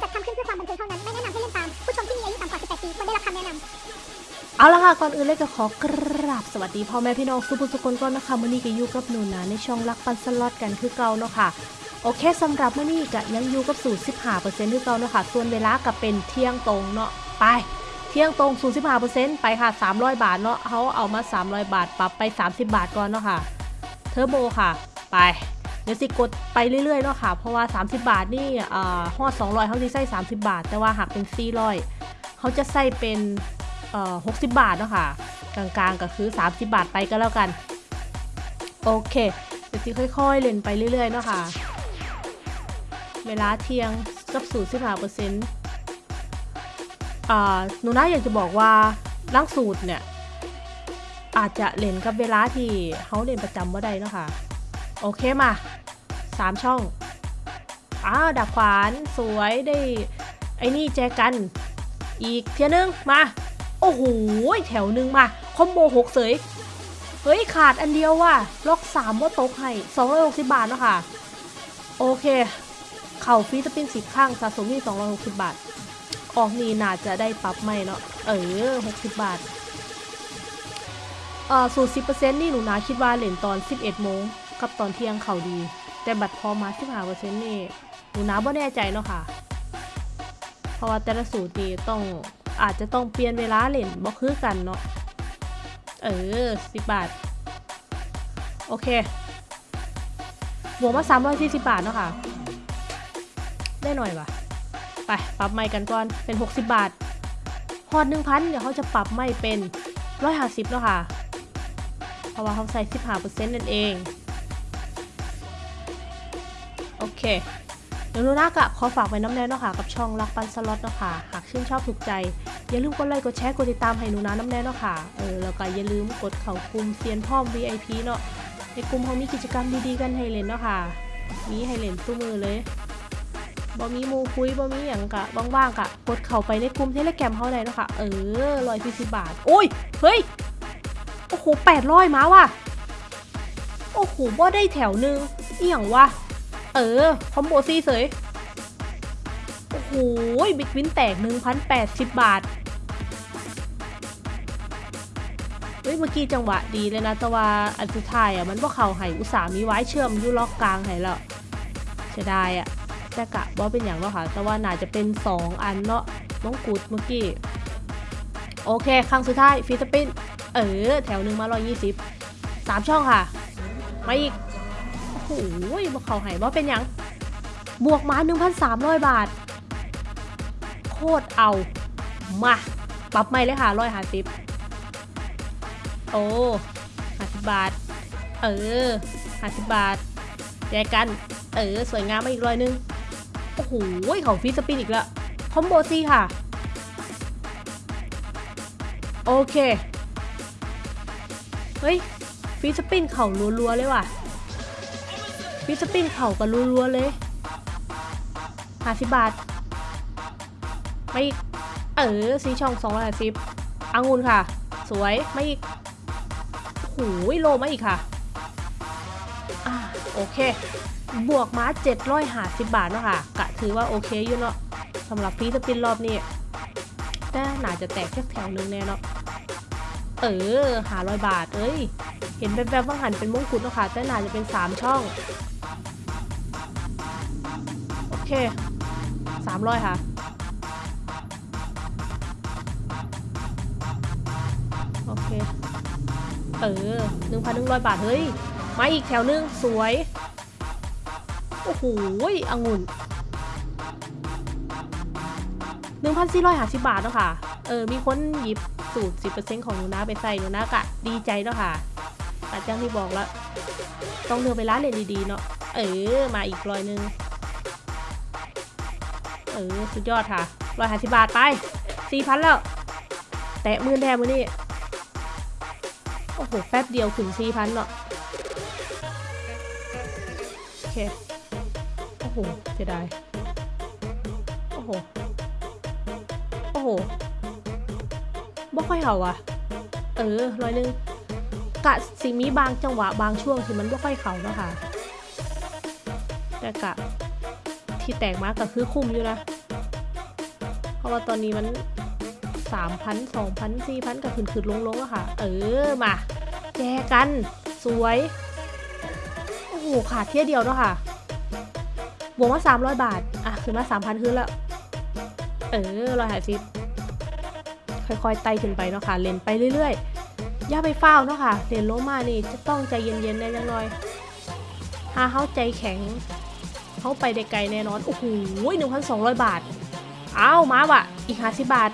จัดทำขึ้นเพื่อความบันเทิงเท่านั้น ไม่แนะนำให้เล่นตาม ผู้ชมที่มีอายุต่ำกว่า 18 ปีควรได้รับคำแนะนำเอาละค่ะ ก่อนอื่นเลยก็ขอกราบสวัสดีพ่อแม่พี่น้องสุภุสุคนก่อนนะคะมื่อนี้ก็อยู่กับหนูนะในช่องรักปันสล็อตกันคือเก่าเนาะค่ะโอเคสำหรับมื่อนี้ก็ยังอยู่กับสูตร15%คือเก่าเนาะค่ะส่วนเวลาก็เป็นเที่ยงตรงเนาะไปเที่ยงตรงสูตร15%ไปค่ะ 300 บาทเนาะเขาเอามา 300 บาท ปรับไป 30 บาทก่อนเนาะค่ะ เทอร์โบค่ะ ไป ดี๋ยวสิกดไปเรื่อยๆเนาะค่ะ เพราะว่า 30 บาทนี่อ่าฮอด200เขาจะใส่30 บาท แต่ว่าหากเป็น 400เขาจะใส่เป็น60 บาทเนาะค่ะ กลางๆก็คือ 30 บาทไปก็แล้วกัน โอเค เดี๋ยวสิค่อยๆ เล่นไปเรื่อยๆเนาะค่ะ เวลาเที่ยงกับสูตร15เปอร์เซ็นต์อ่าหนูนะอยากจะบอกว่าล่างสูตรเนี่ย อาจจะเล่นกับเวลาที่เขาเล่นประจำว่าใดเนาะค่ะ โอเคมา สามช่อง อ้าวดักขวานสวยได้ ไอ้นี่แจกัน อีกเทียนึงมา โอ้โหแถวหนึ่งมา คอมโบหกเสย เฮ้ย ขาดอันเดียวว่ะ ล็อกสามว่าตกให้สองร้อยหกสิบบาทเนาะค่ะ โอเค เข่าฟีสปินสิบข้างสะสมที่สองร้อยหกสิบบาท ออกนี่น่าจะได้ปรับไม่เนาะ เออหกสิบบาทเอ่อสูตรสิบเปอร์เซ็นต์นี่หนูนาคิดว่าเล่นตอนสิบเอ็ดโมงกับตอนเที่ยงเข่าดี แต่บัตรพอมาสิบห้าเปอร์เซ็นต์นี่หนูนาบ่แน่ใจเนาะค่ะ เพราะว่าแต่ละสูตรนี่ต้องอาจจะต้องเปลี่ยนเวลาเล่นบ่คือกันเนาะ เออสิบบาท โอเคบวกมาสามร้อยสี่สิบบาทเนาะค่ะ ได้หน่อยว่ะไป ปรับไม่กันก่อน เป็นหกสิบบาท พอดหนึ่งพันเดี๋ยวเขาจะปรับไม่เป็นร้อยห้าสิบแล้วค่ะ เพราะว่าเขาใส่สิบห้าเปอร์เซ็นต์นั่นเอง โอเค เดี๋ยวนูนากะขอฝากไว้น้ำแน่เนาะค่ะกับช่องรักปันสล็อตเนาะค่ะหากชื่นชอบถูกใจ อย่าลืมกดไลค์กดแชร์กดติดตามให้หนูนาน้ำแน่เนาะค่ะเออแล้วก็อย่าลืมกดเข่ากลุ่มเซียนพ่อม VIP เนาะในกลุ่มเขามีกิจกรรมดีๆกันให้เล่นเนาะค่ะ มีให้เล่นตู้มือเลยบ่มีมูคุยบ่มีอย่างกะว่างๆกะกดเข้าไปในกลุ่มเทเลแกรมเขาเลยเนาะค่ะ เออร้อยสี่สิบบาท โอ้ย เฮ้ย โอ้โหแปดร้อยมาว่ะ โอ้โหบ่ได้แถวหนึงเอีหยังวะ เออ คอมโบซี่เสย โอ้โหบิ๊กวินแตก 1,080 บาท เฮ้ย เมื่อกี้จังหวะดีเลยนะ แต่ว่าอันสุดท้ายอะ มันว่าเขาให้อุตส่าห์มีไว้เชื่อมยูล็อกกลางให้แล้วเสียดายอะแต่กะว่าเป็นอย่างเนาะค่ะ แต่ว่าน่าจะเป็น 2 อันเนาะน้องกูดเมื่อกี้ โอเค ครั้งสุดท้ายฟีสปินเออ แถวหนึ่งมา 120 3 ช่องค่ะ มาอีก โอ้โหว่าเขาให้ว่าเป็นอย่างบวกมา 1,300 บาท โคตรเอา มา ปรับไม่เลยค่ะร้อยห้าสิบโอ้ห้าสิบบาท เออห้าสิบบาทแยกกัน เออ สวยงามมาอีกร้อยหนึง โอ้โหเข้า free spin อีกแล้ว combo ซีคะ โอเค เฮ้ย free spin เข้ารัวๆเลยว่ะ free spin เข้ากันรัวๆเลยห้าสิบบาท ไม่อีก เออซีช่องสองร้อยสิบอังุนค่ะ สวย ไม่อีกโอ้โหโลมาอีกค่ะ อ่าโอเค บวกมาเจ็ดร้อยห้าสิบบาทเนาะค่ะ กะถือว่าโอเคอยู่เนาะสำหรับฟีสปินรอบนี้แต่น่าจะแตกแค่แถวนึงแน่เนาะเออหาร้อยบาท เอ้ย เห็นแบบๆว่าหันเป็นมงกุฎเนาะค่ะ แต่น่าจะเป็นสามช่อง เคสามร้อยค่ะ โอเค เออหนึ่งพันหนึ่งร้อยบาท เฮ้ย มาอีกแถวหนึง สวย โอ้โหองุ่นหนึ่งพันสี่ร้อยห้าสิบบาทเนาะค่ะ เออ มีคนหยิบสูตรสิบเปอร์เซ็นต์ของหนูนะไปใส่หนูนะกะ ดีใจเนาะค่ะแต่จังที่บอกแล้ว ต้องเลือกไปร้านเรียนดีๆเนาะ เออ มาอีกร้อยหนึ่ง ออสุดยอดค่ะร้อยห้าสิบบาทไปสี่พันแล้ว แตะมื่นแทนมือนี่โอ้โห แป๊บเดียวถึงสี่พันเนาะโอเค โอ้โหเสียดายโอ้โห โอ้โหบ่ค่อยเห่าอะ เออร้อยหนึงกะสิมีบางจังหวะบางช่วงที่มันบ่ค่อยเข่าเนาะค่ะแต่กะ ที่แตกมากก็คือคุ้มอยู่นะ เพราะว่าตอนนี้มันสามพันสองพันสี่พันกับขึ้นขึ้นลงลงอะค่ะ เออมาแจกัน สวย โอ้โหขาดเที่ยเดียวเนาะค่ะบวกมาสามร้อยบาท อะขึ้นมาสามพันขึ้นแล้ว เออร้อยห้าสิบค่อยๆไต่ขึ้นไปเนาะค่ะเล่นไปเรื่อยๆ อย่าไปเฝ้าเนาะค่ะเล่นโลมานี่จะต้องใจเย็นๆแน่จังหน่อยถ้าเขาใจแข็ง เขาไปได้ไกลแน่นอน โอ้โหหนึ่งพันสองร้อยบาทเอาวมาว่ะ อีกห้าสิบบาท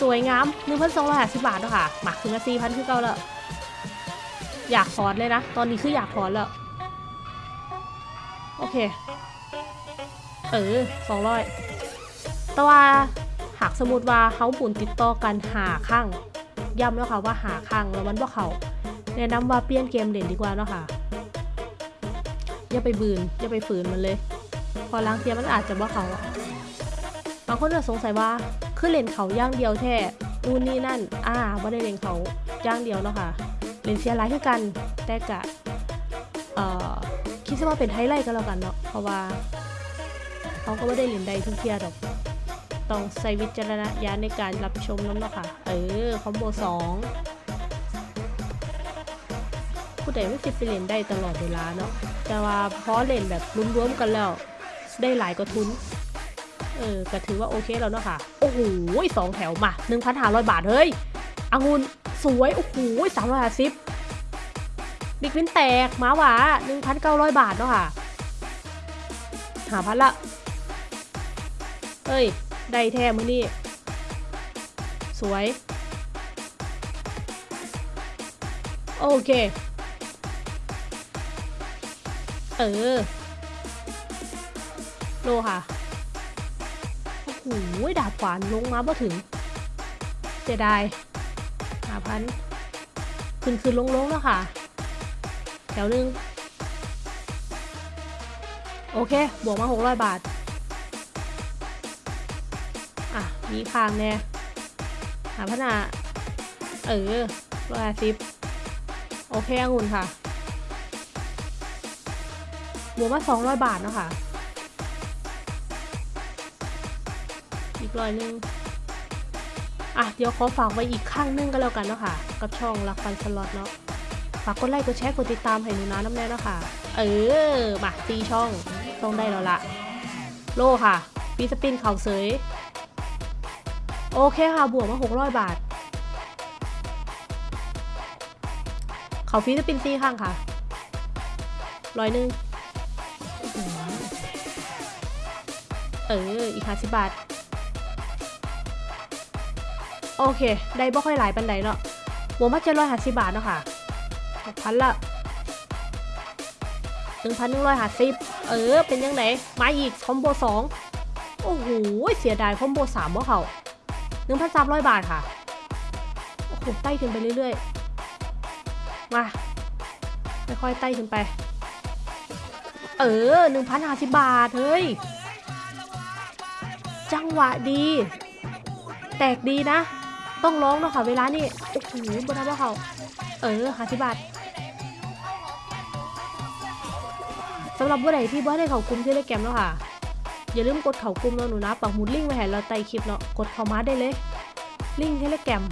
สวยงามหนึ่งพันสองร้อยห้าสิบบาทเนาะค่ะหมาขึ้นมาสี่พันคือเก่าแล้วอยากถอนเลยนะ ตอนนี้คืออยากถอนแล้ว โอเค เออสองร้อยแต่ว่าหากสมมติว่าเขาบุญติดต่อกันหาข้างย้ำแล้วค่ะว่าหาข้างแล้วมันว่าเขาแนะนำว่าเปลี่ยนเกมเด่นดีกว่าเนาะค่ะ อย่าไปบืนอย่าไปฝืนมันเลย พอล้างเทียมันอาจจะว่าเขาอะบางคนจะสงสัยว่าคือเล่นเขาย่างเดียวแท้นู่นนี่นั่น อ่าว่าได้เล่นเขาย่างเดียวเนาะค่ะเล่นเสียร้ายคือกัน แต่กะเอ่อคิดซะว่าเป็นไฮไลท์ก็แล้วกันเนาะ เพราะว่าเขาก็ไม่ได้เล่นใดทุกเทียดอก ต้องใช้วิจารณญาณในการรับชมน้ำเนาะค่ะ เออ คอมโบสองผู้ใดไม่คิดไปเล่นได้ตลอดเวลาเนาะ แต่ว่าพอเล่นแบบรวมๆกันแล้ว ได้หลายกว่าทุน เออก็ถือว่าโอเคแล้วเนาะค่ะ โอ้โหสองแถวมา 1,500 บาท เฮ้ยองุ่นสวย โอ้โหสามร้อยห้าสิบบิ๊กวินแตกมาหวา1,900 บาทเนาะค่ะหาพันละเอ้ย ได้แท้มือนี่สวย โอเค เออ โลค่ะ โอ้โหดาบขวานลงมาบ่ถึงเสียดายหาพันขึ้นขึ้นลงลงแล้วค่ะ แถวหนึ่งโอเค บวกมาหกร้อยบาท อะ มีคางแน่หาพันาเออร้อยห้าสิบโอเคองุ่นค่ะ บวกมาสองร้อยบาทเนาะค่ะ อีกร้อยหนึงอะ เดี๋ยวขอฝากไว้อีกข้างหนึงก็แล้วกันเนาะค่ะ กับช่องรักฟันสล็อตเนาะ ฝากกดไลค์ กดแชร์ กดติดตามให้หนูนะน้ำแน่เนาะค่ะ เออ มาตีช่อง ต้องได้แล้วละโลค่ะปีสปินเข่าเสย โอเคค่ะ บวกมาหกร้อยบาท เขาฟีสปินซีข้างค่ะร้อยหนึ่ง อออีกห้าสิบบาท โอเค ได้บ่ค่อยหลายปันใดเนาะบวกมาเจ็ดร้อยห้าสิบบาทเนาะค่ะหกพันละหนึ่งพันหนึ่งร้อยห้าสิบเออ เป็นยังไงมาอีกคอมโบสองโอ้โห เสียดายคอมโบสามว่าเขาหนึ่งพันสามร้อยบาทค่ะ โอ้โห ไต่ขึ้นไปเรื่อยๆ มาค่อยๆไต่ขึ้นไป เออหนึ่งพันห้าสิบบาท เฮ้ย จังหวะดี แตกดีนะ ต้องร้องเนาะค่ะเวลานี่โอ้โหบนนั้นว่าเขาเออหาสิบบาทสำหรับผู้ใดที่บ่ได้เขากลุ่มที่ได้แกมเนาะค่ะ อย่าลืมกดเขากลุ่มเนาะหนูนะปักหมุดลิงก์ไว้ให้เราใต้คลิปเนาะกดเข้ามาได้เลย ลิงก์เทเลแกรม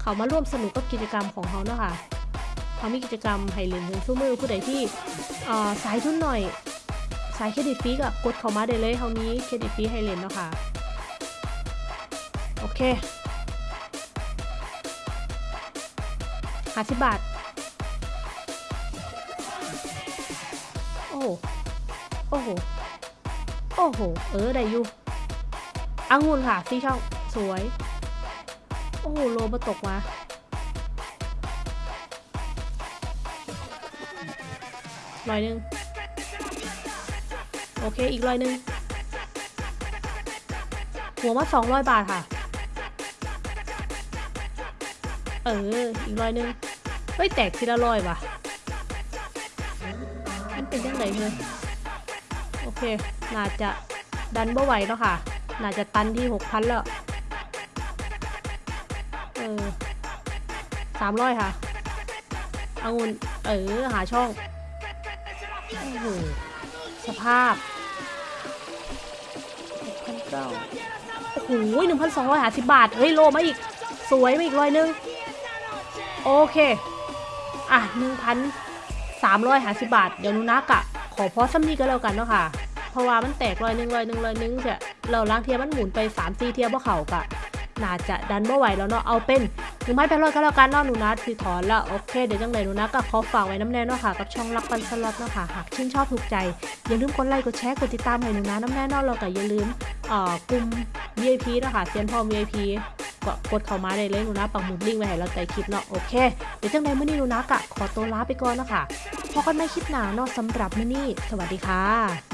เขามาร่วมสนุกกับกิจกรรมของเขาเนาะค่ะเขามีกิจกรรมให้เล่นถึงสู้มือผู้ใดที่สายทุนหน่อย สายเครดิตฟรีก็กดเข้ามาได้เลยเขามีเครดิตฟรีให้เล่นเนาะค่ะ โอเคห้าสิบบาท โอ้ โอ้โห โอ้โห เออ ได้อยู่องุ่นค่ะซีช่อง สวย โอ้โห โลมาตกมาร้อยหนึ่ง โอเค อีกร้อยหนึ่งหัวมาสองร้อยบาทค่ะ เออ อีกร้อยหนึ่งเฮ้ย แตกทีละร้อยว่ะมันเป็นยังไงเลยโอเค น่าจะดันบ่ไหวแล้วค่ะ น่าจะตันที่หกพันแล้ว เออสามร้อยค่ะเอางุนเออ หาช่อง โอ้โห สภาพ เก้าโอ้โหหนึ่งพันสองร้อยห้าสิบบาท เฮ้ยโลมาอีก สวยมาอีกร้อยหนึงโอเค อะหนึ่งพันสามร้อยห้าสิบบาท เดี๋ยวหนูนักอะขอพอซ้ำนี้ก็แล้วกันเนาะค่ะ เพราะว่ามันแตกร้อยหนึ่งร้อยหนึ่งร้อยหนึ่งจะเราล้างเทียมันหมุนไปสามสี่เทียบว่เขากะ น่าจะดันบ่ไหวแล้วเนาะเอาเป็นหนึ่งพันแปดร้อยก็แล้วกันเนาะหนูนัดคือถอนล้วโอเคเดี๋ยวจังเลยหนูนัดก็ขอฝากไว้น้ำแน่เนาะค่ะกับช่องรักปันสล็อตเนาะค่ะหากชื่นชอบถูกใจ อย่าลืมกดไลค์กดแชร์กดติดตามให้หนูนะน้ำแน่เนอนเราก็อย่าลืมเอ่อกลุ่ม VIP เนาะค่ะเซียนพอ VIP ก็กดเข้ามาได้เลยหนูนะปักหมุดลิงก์ไว้ให้เราใต้คลิปเนาะโอเคเดี๋ยวจังเลยมื้อนี้หนูนะกะขอตัวลาไปก่อนเนาะค่ะพบกันใหม่คลิปหนาเนาะสำหรับเมื้อนี้สวัสดีค่ะ